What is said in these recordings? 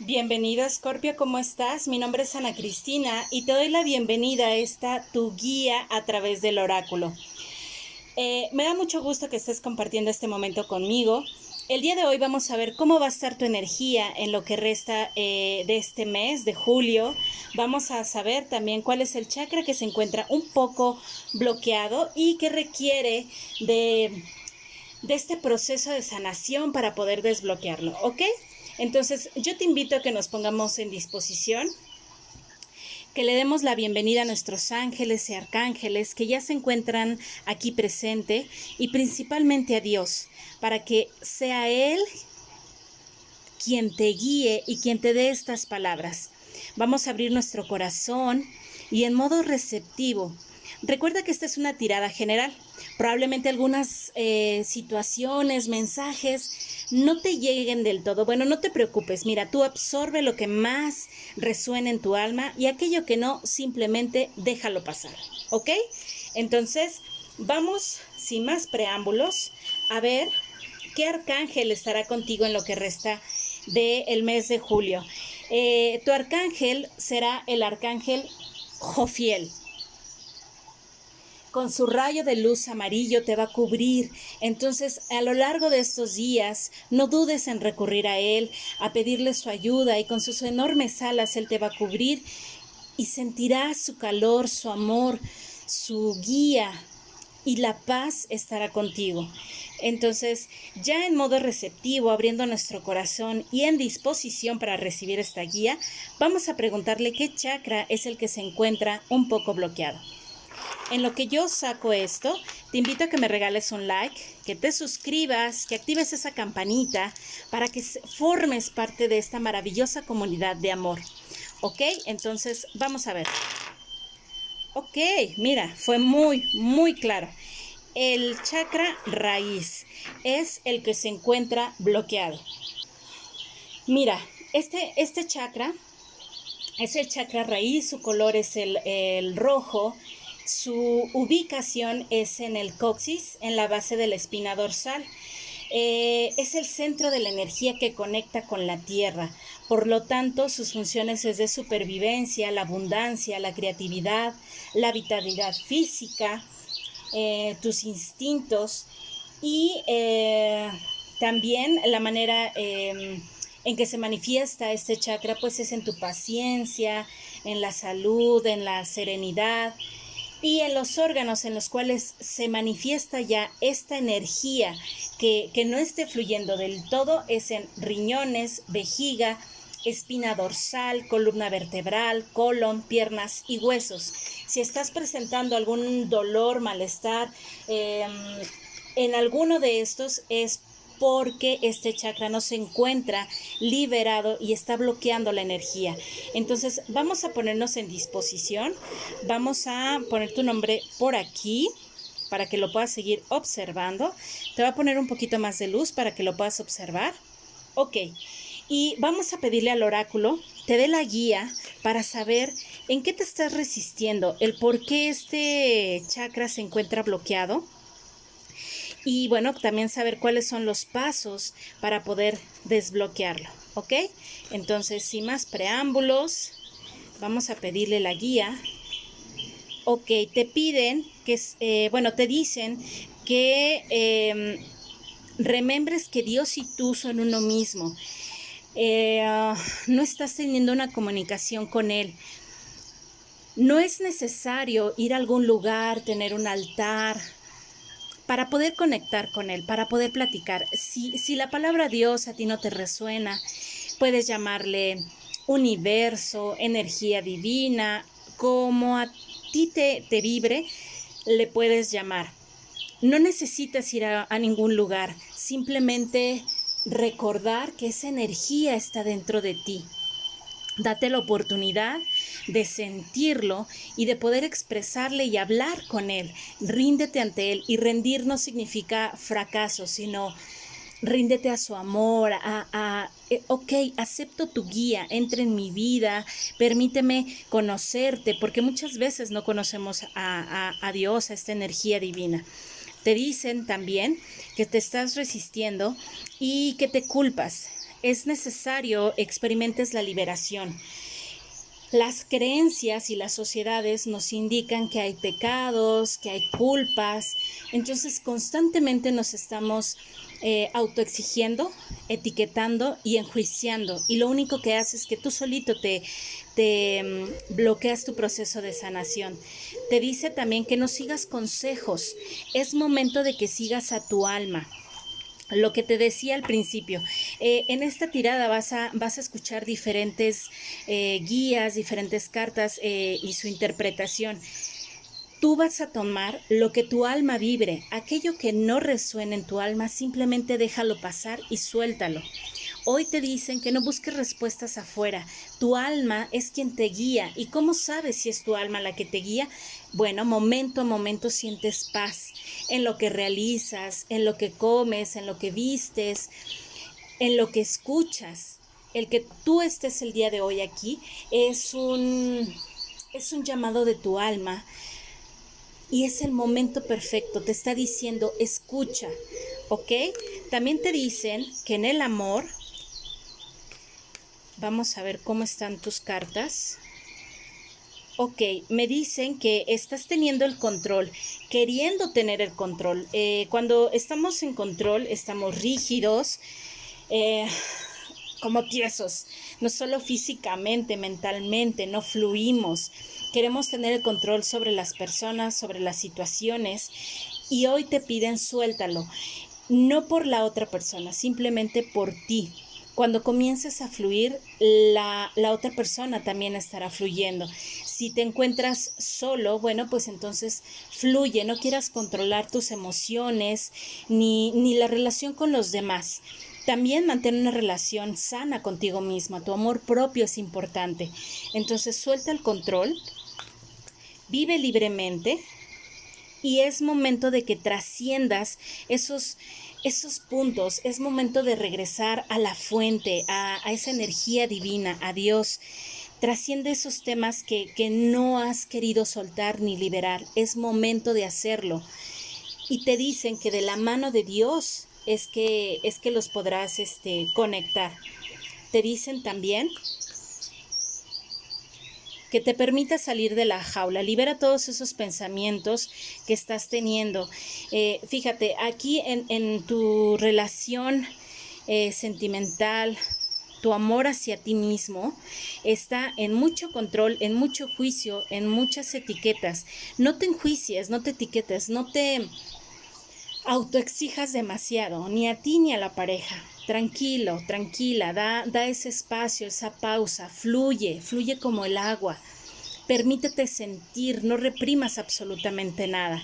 Bienvenido Scorpio, ¿cómo estás? Mi nombre es Ana Cristina y te doy la bienvenida a esta tu guía a través del oráculo. Eh, me da mucho gusto que estés compartiendo este momento conmigo. El día de hoy vamos a ver cómo va a estar tu energía en lo que resta eh, de este mes, de julio. Vamos a saber también cuál es el chakra que se encuentra un poco bloqueado y que requiere de, de este proceso de sanación para poder desbloquearlo, ¿ok? Entonces, yo te invito a que nos pongamos en disposición, que le demos la bienvenida a nuestros ángeles y arcángeles que ya se encuentran aquí presente y principalmente a Dios, para que sea Él quien te guíe y quien te dé estas palabras. Vamos a abrir nuestro corazón y en modo receptivo. Recuerda que esta es una tirada general. Probablemente algunas eh, situaciones, mensajes no te lleguen del todo. Bueno, no te preocupes, mira, tú absorbe lo que más resuena en tu alma y aquello que no, simplemente déjalo pasar, ¿ok? Entonces, vamos, sin más preámbulos, a ver qué arcángel estará contigo en lo que resta del mes de julio. Eh, tu arcángel será el arcángel Jofiel con su rayo de luz amarillo te va a cubrir. Entonces, a lo largo de estos días, no dudes en recurrir a Él, a pedirle su ayuda y con sus enormes alas Él te va a cubrir y sentirás su calor, su amor, su guía y la paz estará contigo. Entonces, ya en modo receptivo, abriendo nuestro corazón y en disposición para recibir esta guía, vamos a preguntarle qué chakra es el que se encuentra un poco bloqueado. En lo que yo saco esto, te invito a que me regales un like, que te suscribas, que actives esa campanita para que formes parte de esta maravillosa comunidad de amor. ¿Ok? Entonces, vamos a ver. Ok, mira, fue muy, muy claro. El chakra raíz es el que se encuentra bloqueado. Mira, este, este chakra es el chakra raíz, su color es el, el rojo su ubicación es en el coxis, en la base de la espina dorsal. Eh, es el centro de la energía que conecta con la tierra. Por lo tanto, sus funciones es de supervivencia, la abundancia, la creatividad, la vitalidad física, eh, tus instintos y eh, también la manera em, en que se manifiesta este chakra, pues es en tu paciencia, en la salud, en la serenidad, y en los órganos en los cuales se manifiesta ya esta energía que, no esté fluyendo del todo es en riñones, vejiga, espina dorsal, columna vertebral, colon, piernas y huesos. Si estás presentando algún dolor, malestar, em, en alguno de estos es porque este chakra no se encuentra liberado y está bloqueando la energía. Entonces vamos a ponernos en disposición. Vamos a poner tu nombre por aquí para que lo puedas seguir observando. Te va a poner un poquito más de luz para que lo puedas observar. Ok. Y vamos a pedirle al oráculo, te dé la guía para saber en qué te estás resistiendo, el por qué este chakra se encuentra bloqueado y bueno, también saber cuáles son los pasos para poder desbloquearlo, ¿ok? Entonces, sin más preámbulos, vamos a pedirle la guía. Ok, te piden que, eh, bueno, te dicen que eh, remembres que Dios y tú son uno mismo. Eh, no estás teniendo una comunicación con Él. No es necesario ir a algún lugar, tener un altar, para poder conectar con Él, para poder platicar. Si, si la palabra Dios a ti no te resuena, puedes llamarle universo, energía divina, como a ti te, te vibre, le puedes llamar. No necesitas ir a, a ningún lugar, simplemente recordar que esa energía está dentro de ti. Date la oportunidad de sentirlo y de poder expresarle y hablar con él. Ríndete ante él y rendir no significa fracaso, sino ríndete a su amor, a, eh, ok, acepto tu guía, entra en mi vida, permíteme conocerte, porque muchas veces no conocemos a, a Dios, a esta energía divina. Te dicen también que te estás resistiendo y que te culpas es necesario experimentes la liberación. Las creencias y las sociedades nos indican que hay pecados, que hay culpas, entonces constantemente nos estamos eh, autoexigiendo, etiquetando y enjuiciando. Y lo único que hace es que tú solito te, te mm, bloqueas tu proceso de sanación. Te dice también que no sigas consejos. Es momento de que sigas a tu alma lo que te decía al principio, eh, en esta tirada vas a, vas a escuchar diferentes eh, guías, diferentes cartas eh, y su interpretación. Tú vas a tomar lo que tu alma vibre, aquello que no resuene en tu alma, simplemente déjalo pasar y suéltalo. Hoy te dicen que no busques respuestas afuera. Tu alma es quien te guía. ¿Y cómo sabes si es tu alma la que te guía? Bueno, momento a momento sientes paz en lo que realizas, en lo que comes, en lo que vistes, en lo que escuchas. El que tú estés el día de hoy aquí es un, es un llamado de tu alma y es el momento perfecto. Te está diciendo, escucha, ¿ok? También te dicen que en el amor Vamos a ver cómo están tus cartas. Ok, me dicen que estás teniendo el control, queriendo tener el control. Eh, cuando estamos en control, estamos rígidos, eh, como tiesos, no solo físicamente, mentalmente, no fluimos. Queremos tener el control sobre las personas, sobre las situaciones y hoy te piden suéltalo, no por la otra persona, simplemente por ti cuando comiences a fluir, la, otra persona también estará fluyendo. Si te encuentras solo, bueno, pues entonces fluye, no quieras controlar tus emociones ni, ni la relación con los demás. También mantén una relación sana contigo misma, tu amor propio es importante. Entonces suelta el control, vive libremente y es momento de que trasciendas esos esos puntos, es momento de regresar a la fuente, a, esa energía divina, a Dios. Trasciende esos temas que, que no has querido soltar ni liberar. Es momento de hacerlo. Y te dicen que de la mano de Dios es que, es que los podrás este, conectar. Te dicen también que te permita salir de la jaula, libera todos esos pensamientos que estás teniendo. Eh, fíjate, aquí en, tu relación eh, sentimental, tu amor hacia ti mismo está en mucho control, en mucho juicio, en muchas etiquetas. No te enjuicies, no te etiquetes, no te autoexijas demasiado, ni a ti ni a la pareja. Tranquilo, tranquila, da, da ese espacio, esa pausa, fluye, fluye como el agua. Permítete sentir, no reprimas absolutamente nada.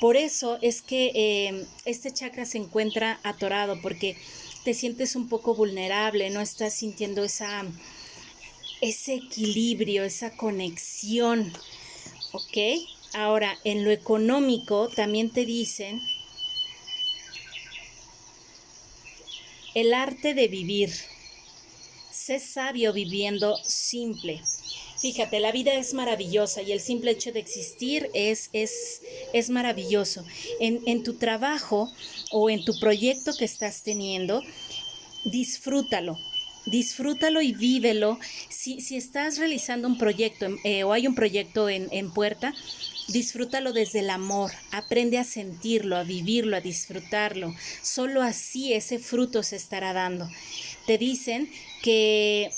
Por eso es que eh, este chakra se encuentra atorado, porque te sientes un poco vulnerable, no estás sintiendo esa, ese equilibrio, esa conexión. ¿Ok? Ahora, en lo económico también te dicen El arte de vivir. Sé sabio viviendo simple. Fíjate, la vida es maravillosa y el simple hecho de existir es, es, es maravilloso. En, en tu trabajo o en tu proyecto que estás teniendo, disfrútalo, disfrútalo y vívelo. Si, si estás realizando un proyecto eh, o hay un proyecto en, en, puerta, disfrútalo desde el amor, aprende a sentirlo, a vivirlo, a disfrutarlo. Solo así ese fruto se estará dando. Te dicen que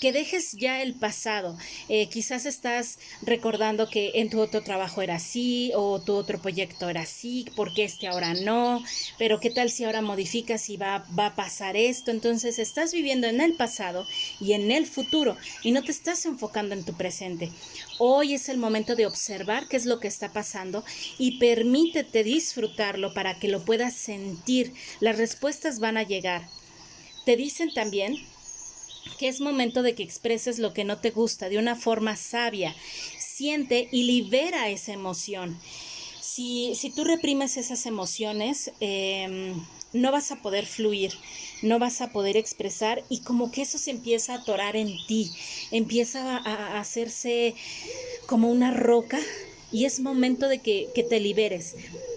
que dejes ya el pasado. Eh, quizás estás recordando que en tu otro trabajo era así o tu otro proyecto era así, porque este ahora no, pero qué tal si ahora modificas y va, va a pasar esto. Entonces estás viviendo en el pasado y en el futuro y no te estás enfocando en tu presente. Hoy es el momento de observar qué es lo que está pasando y permítete disfrutarlo para que lo puedas sentir. Las respuestas van a llegar. Te dicen también que es momento de que expreses lo que no te gusta de una forma sabia. Siente y libera esa emoción. Si, si tú reprimes esas emociones, em, no vas a poder fluir, no vas a poder expresar y como que eso se empieza a atorar en ti, empieza a, hacerse como una roca y es momento de que, que te liberes.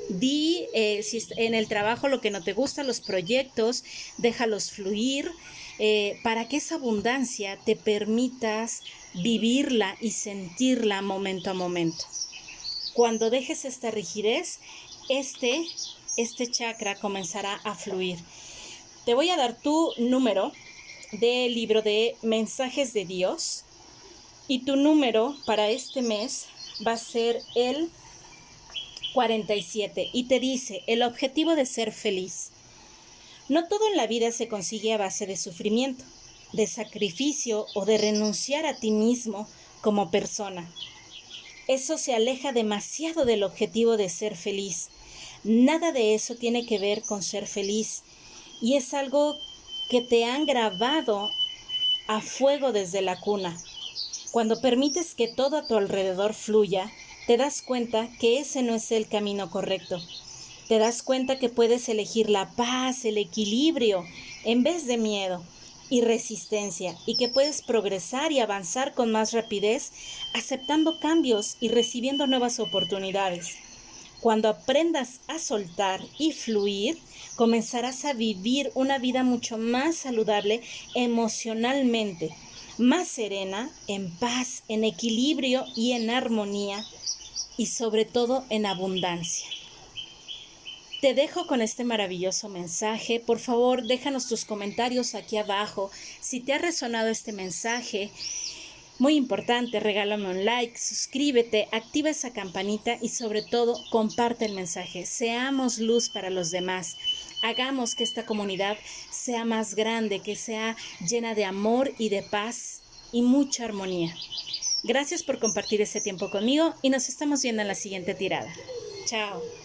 Di eh, si en el trabajo lo que no te gusta, los proyectos, déjalos fluir eh, para que esa abundancia te permitas vivirla y sentirla momento a momento. Cuando dejes esta rigidez, este, este chakra comenzará a fluir. Te voy a dar tu número del libro de mensajes de Dios y tu número para este mes va a ser el 47 y te dice el objetivo de ser feliz. No todo en la vida se consigue a base de sufrimiento, de sacrificio o de renunciar a ti mismo como persona. Eso se aleja demasiado del objetivo de ser feliz. Nada de eso tiene que ver con ser feliz y es algo que te han grabado a fuego desde la cuna. Cuando permites que todo a tu alrededor fluya, te das cuenta que ese no es el camino correcto. Te das cuenta que puedes elegir la paz, el equilibrio, en vez de miedo y resistencia, y que puedes progresar y avanzar con más rapidez, aceptando cambios y recibiendo nuevas oportunidades. Cuando aprendas a soltar y fluir, comenzarás a vivir una vida mucho más saludable emocionalmente, más serena, en paz, en equilibrio y en armonía, y sobre todo en abundancia. Te dejo con este maravilloso mensaje. Por favor, déjanos tus comentarios aquí abajo. Si te ha resonado este mensaje, muy importante, regálame un like, suscríbete, activa esa campanita y sobre todo comparte el mensaje. Seamos luz para los demás. Hagamos que esta comunidad sea más grande, que sea llena de amor y de paz y mucha armonía. Gracias por compartir este tiempo conmigo y nos estamos viendo en la siguiente tirada. Chao.